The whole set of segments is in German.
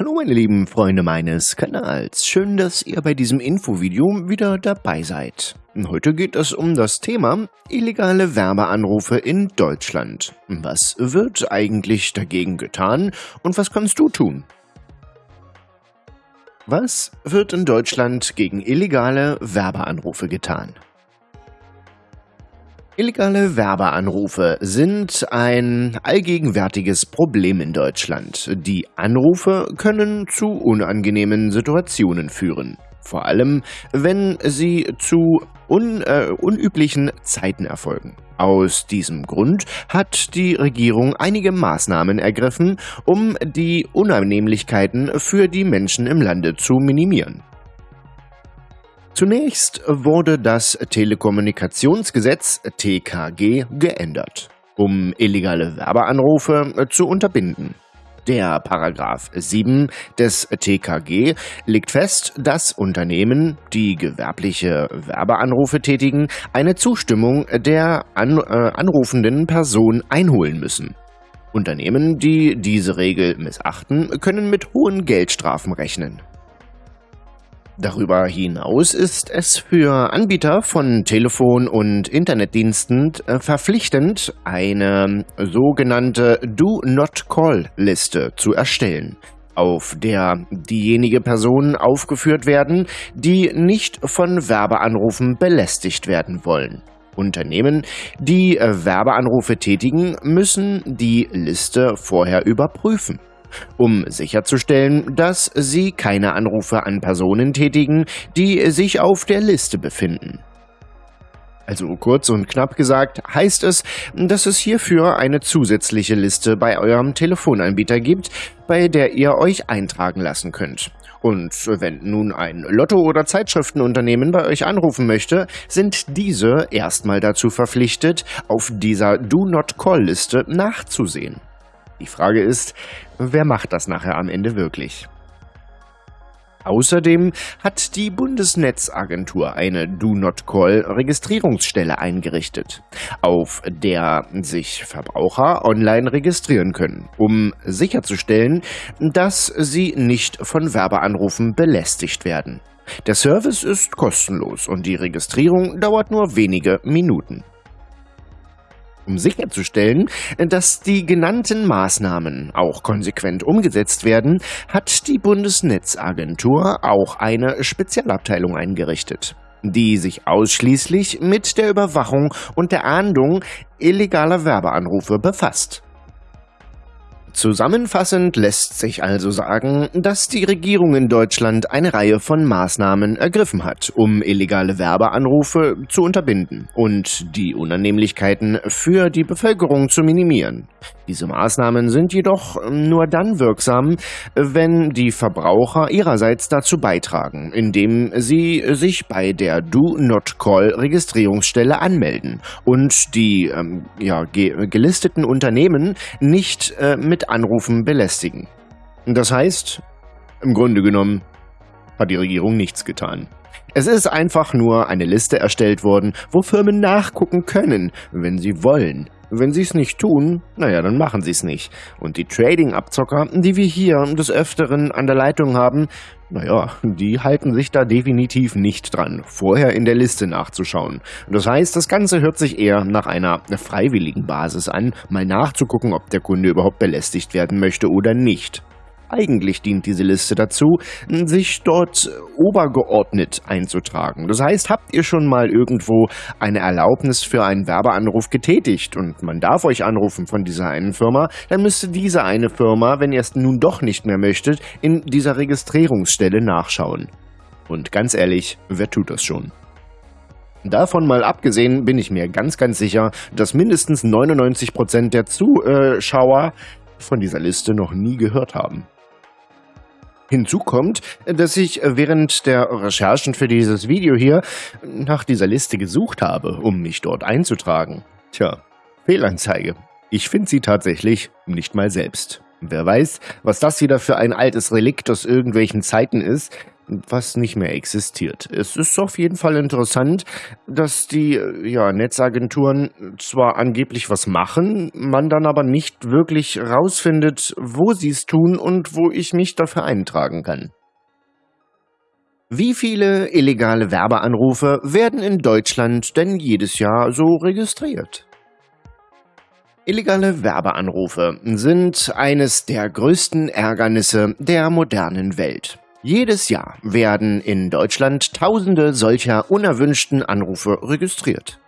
Hallo meine lieben Freunde meines Kanals, schön, dass ihr bei diesem Infovideo wieder dabei seid. Heute geht es um das Thema illegale Werbeanrufe in Deutschland. Was wird eigentlich dagegen getan und was kannst du tun? Was wird in Deutschland gegen illegale Werbeanrufe getan? Illegale Werbeanrufe sind ein allgegenwärtiges Problem in Deutschland. Die Anrufe können zu unangenehmen Situationen führen. Vor allem, wenn sie zu un, äh, unüblichen Zeiten erfolgen. Aus diesem Grund hat die Regierung einige Maßnahmen ergriffen, um die Unannehmlichkeiten für die Menschen im Lande zu minimieren. Zunächst wurde das Telekommunikationsgesetz TKG geändert, um illegale Werbeanrufe zu unterbinden. Der Paragraph 7 des TKG legt fest, dass Unternehmen, die gewerbliche Werbeanrufe tätigen, eine Zustimmung der an, äh, anrufenden Person einholen müssen. Unternehmen, die diese Regel missachten, können mit hohen Geldstrafen rechnen. Darüber hinaus ist es für Anbieter von Telefon- und Internetdiensten äh, verpflichtend, eine sogenannte Do-Not-Call-Liste zu erstellen, auf der diejenige Personen aufgeführt werden, die nicht von Werbeanrufen belästigt werden wollen. Unternehmen, die äh, Werbeanrufe tätigen, müssen die Liste vorher überprüfen um sicherzustellen, dass sie keine Anrufe an Personen tätigen, die sich auf der Liste befinden. Also kurz und knapp gesagt heißt es, dass es hierfür eine zusätzliche Liste bei eurem Telefonanbieter gibt, bei der ihr euch eintragen lassen könnt. Und wenn nun ein Lotto- oder Zeitschriftenunternehmen bei euch anrufen möchte, sind diese erstmal dazu verpflichtet, auf dieser Do-Not-Call-Liste nachzusehen. Die Frage ist, wer macht das nachher am Ende wirklich? Außerdem hat die Bundesnetzagentur eine Do-Not-Call-Registrierungsstelle eingerichtet, auf der sich Verbraucher online registrieren können, um sicherzustellen, dass sie nicht von Werbeanrufen belästigt werden. Der Service ist kostenlos und die Registrierung dauert nur wenige Minuten. Um sicherzustellen, dass die genannten Maßnahmen auch konsequent umgesetzt werden, hat die Bundesnetzagentur auch eine Spezialabteilung eingerichtet die sich ausschließlich mit der Überwachung und der Ahndung illegaler Werbeanrufe befasst. Zusammenfassend lässt sich also sagen, dass die Regierung in Deutschland eine Reihe von Maßnahmen ergriffen hat, um illegale Werbeanrufe zu unterbinden und die Unannehmlichkeiten für die Bevölkerung zu minimieren. Diese Maßnahmen sind jedoch nur dann wirksam, wenn die Verbraucher ihrerseits dazu beitragen, indem sie sich bei der Do-Not-Call-Registrierungsstelle anmelden und die ähm, ja, ge gelisteten Unternehmen nicht äh, mit Anrufen belästigen. Das heißt, im Grunde genommen hat die Regierung nichts getan. Es ist einfach nur eine Liste erstellt worden, wo Firmen nachgucken können, wenn sie wollen. Wenn sie es nicht tun, naja, dann machen sie es nicht. Und die Trading-Abzocker, die wir hier des Öfteren an der Leitung haben, naja, die halten sich da definitiv nicht dran, vorher in der Liste nachzuschauen. Das heißt, das Ganze hört sich eher nach einer freiwilligen Basis an, mal nachzugucken, ob der Kunde überhaupt belästigt werden möchte oder nicht. Eigentlich dient diese Liste dazu, sich dort obergeordnet einzutragen. Das heißt, habt ihr schon mal irgendwo eine Erlaubnis für einen Werbeanruf getätigt und man darf euch anrufen von dieser einen Firma, dann müsste diese eine Firma, wenn ihr es nun doch nicht mehr möchtet, in dieser Registrierungsstelle nachschauen. Und ganz ehrlich, wer tut das schon? Davon mal abgesehen bin ich mir ganz, ganz sicher, dass mindestens 99% der Zuschauer von dieser Liste noch nie gehört haben. Hinzu kommt, dass ich während der Recherchen für dieses Video hier nach dieser Liste gesucht habe, um mich dort einzutragen. Tja, Fehlanzeige. Ich finde sie tatsächlich nicht mal selbst. Wer weiß, was das wieder für ein altes Relikt aus irgendwelchen Zeiten ist. was nicht mehr existiert. Es ist auf jeden Fall interessant, dass die ja, Netzagenturen zwar angeblich was machen, man dann aber nicht wirklich rausfindet, wo sie es tun und wo ich mich dafür eintragen kann. Wie viele illegale Werbeanrufe werden in Deutschland denn jedes Jahr so registriert? Illegale Werbeanrufe sind eines der größten Ärgernisse der modernen Welt. Jedes Jahr werden in Deutschland Tausende solcher unerwünschten Anrufe registriert.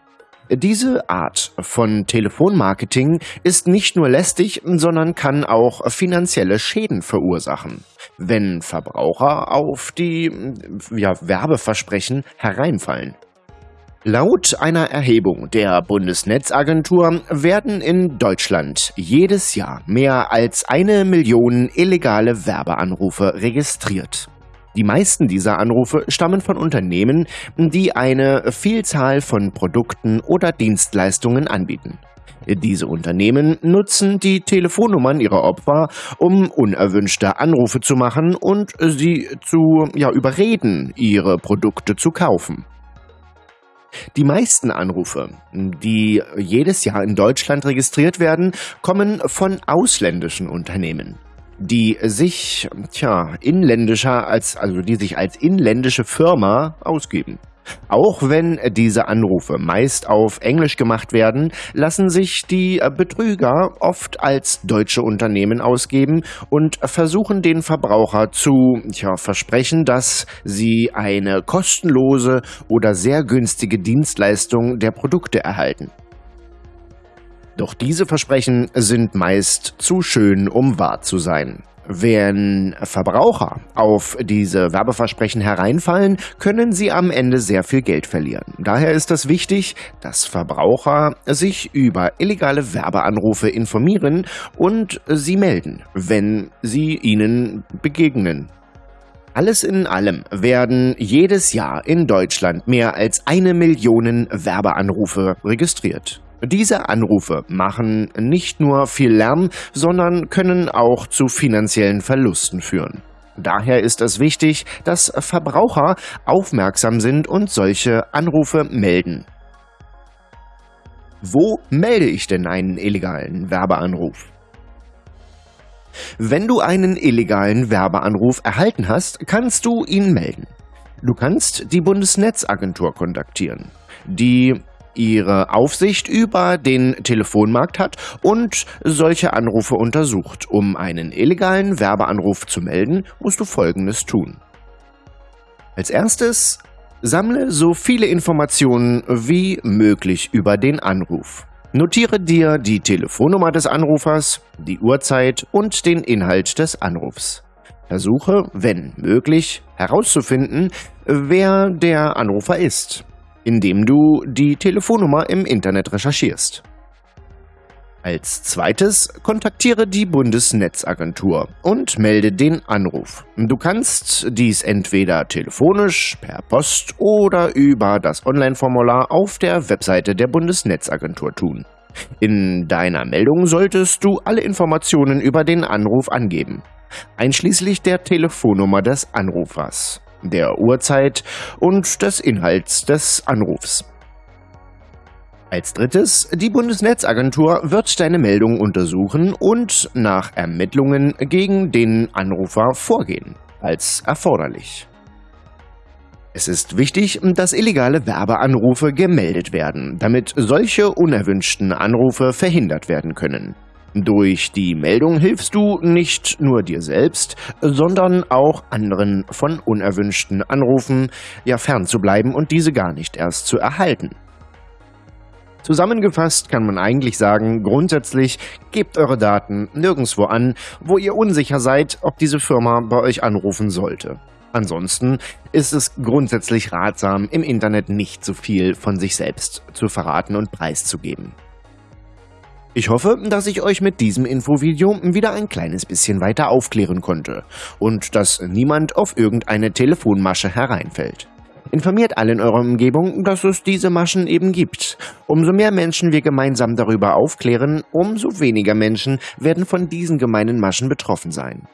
Diese Art von Telefonmarketing ist nicht nur lästig, sondern kann auch finanzielle Schäden verursachen, wenn Verbraucher auf die ja, Werbeversprechen hereinfallen. Laut einer Erhebung der Bundesnetzagentur werden in Deutschland jedes Jahr mehr als eine Million illegale Werbeanrufe registriert. Die meisten dieser Anrufe stammen von Unternehmen, die eine Vielzahl von Produkten oder Dienstleistungen anbieten. Diese Unternehmen nutzen die Telefonnummern ihrer Opfer, um unerwünschte Anrufe zu machen und sie zu ja, überreden, ihre Produkte zu kaufen. Die meisten Anrufe, die jedes Jahr in Deutschland registriert werden, kommen von ausländischen Unternehmen, die sich, tja, inländischer als, also die sich als inländische Firma ausgeben. Auch wenn diese Anrufe meist auf Englisch gemacht werden, lassen sich die Betrüger oft als deutsche Unternehmen ausgeben und versuchen den Verbraucher zu ja, versprechen, dass sie eine kostenlose oder sehr günstige Dienstleistung der Produkte erhalten. Doch diese Versprechen sind meist zu schön, um wahr zu sein. Wenn Verbraucher auf diese Werbeversprechen hereinfallen, können sie am Ende sehr viel Geld verlieren. Daher ist es wichtig, dass Verbraucher sich über illegale Werbeanrufe informieren und sie melden, wenn sie ihnen begegnen. Alles in allem werden jedes Jahr in Deutschland mehr als eine Million Werbeanrufe registriert. Diese Anrufe machen nicht nur viel Lärm, sondern können auch zu finanziellen Verlusten führen. Daher ist es wichtig, dass Verbraucher aufmerksam sind und solche Anrufe melden. Wo melde ich denn einen illegalen Werbeanruf? Wenn du einen illegalen Werbeanruf erhalten hast, kannst du ihn melden. Du kannst die Bundesnetzagentur kontaktieren. Die ihre Aufsicht über den Telefonmarkt hat und solche Anrufe untersucht. Um einen illegalen Werbeanruf zu melden, musst du Folgendes tun. Als erstes sammle so viele Informationen wie möglich über den Anruf. Notiere dir die Telefonnummer des Anrufers, die Uhrzeit und den Inhalt des Anrufs. Versuche, wenn möglich, herauszufinden, wer der Anrufer ist indem du die Telefonnummer im Internet recherchierst. Als zweites kontaktiere die Bundesnetzagentur und melde den Anruf. Du kannst dies entweder telefonisch, per Post oder über das Online-Formular auf der Webseite der Bundesnetzagentur tun. In deiner Meldung solltest du alle Informationen über den Anruf angeben, einschließlich der Telefonnummer des Anrufers der Uhrzeit und des Inhalts des Anrufs. Als drittes, die Bundesnetzagentur wird deine Meldung untersuchen und nach Ermittlungen gegen den Anrufer vorgehen, als erforderlich. Es ist wichtig, dass illegale Werbeanrufe gemeldet werden, damit solche unerwünschten Anrufe verhindert werden können. Durch die Meldung hilfst du nicht nur dir selbst, sondern auch anderen von unerwünschten Anrufen ja fernzubleiben und diese gar nicht erst zu erhalten. Zusammengefasst kann man eigentlich sagen, grundsätzlich gebt eure Daten nirgendwo an, wo ihr unsicher seid, ob diese Firma bei euch anrufen sollte. Ansonsten ist es grundsätzlich ratsam, im Internet nicht zu viel von sich selbst zu verraten und preiszugeben. Ich hoffe, dass ich euch mit diesem Infovideo wieder ein kleines bisschen weiter aufklären konnte und dass niemand auf irgendeine Telefonmasche hereinfällt. Informiert alle in eurer Umgebung, dass es diese Maschen eben gibt. Umso mehr Menschen wir gemeinsam darüber aufklären, umso weniger Menschen werden von diesen gemeinen Maschen betroffen sein.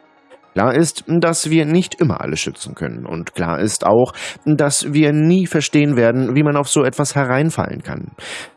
Klar ist, dass wir nicht immer alles schützen können. Und klar ist auch, dass wir nie verstehen werden, wie man auf so etwas hereinfallen kann.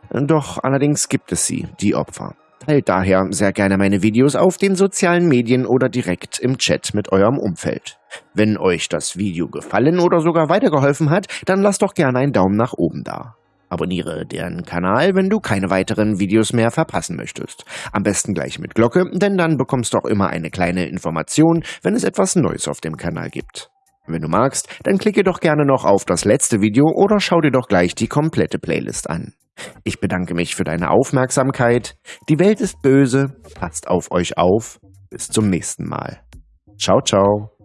Doch allerdings gibt es sie, die Opfer. Teilt daher sehr gerne meine Videos auf den sozialen Medien oder direkt im Chat mit eurem Umfeld. Wenn euch das Video gefallen oder sogar weitergeholfen hat, dann lasst doch gerne einen Daumen nach oben da. Abonniere deren Kanal, wenn du keine weiteren Videos mehr verpassen möchtest. Am besten gleich mit Glocke, denn dann bekommst du auch immer eine kleine Information, wenn es etwas Neues auf dem Kanal gibt. Wenn du magst, dann klicke doch gerne noch auf das letzte Video oder schau dir doch gleich die komplette Playlist an. Ich bedanke mich für deine Aufmerksamkeit. Die Welt ist böse, passt auf euch auf. Bis zum nächsten Mal. Ciao, ciao.